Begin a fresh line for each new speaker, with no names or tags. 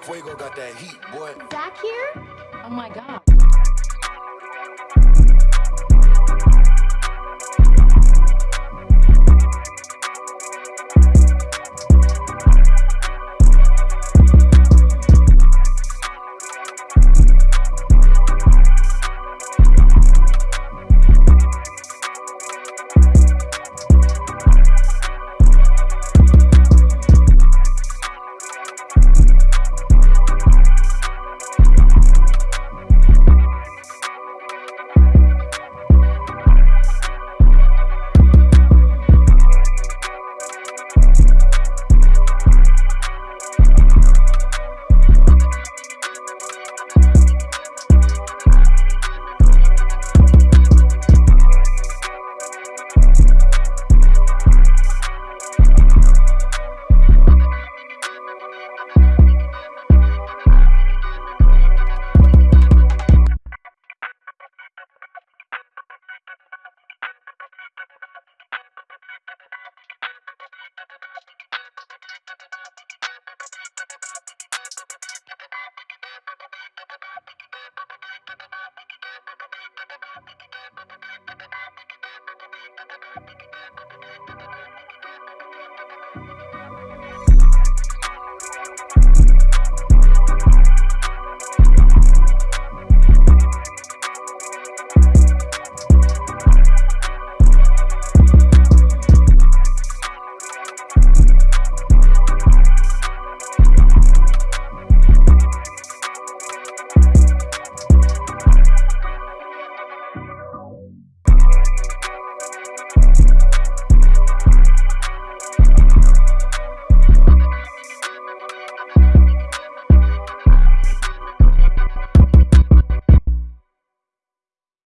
Fuego got that heat, boy.
Zach here?
Oh my god.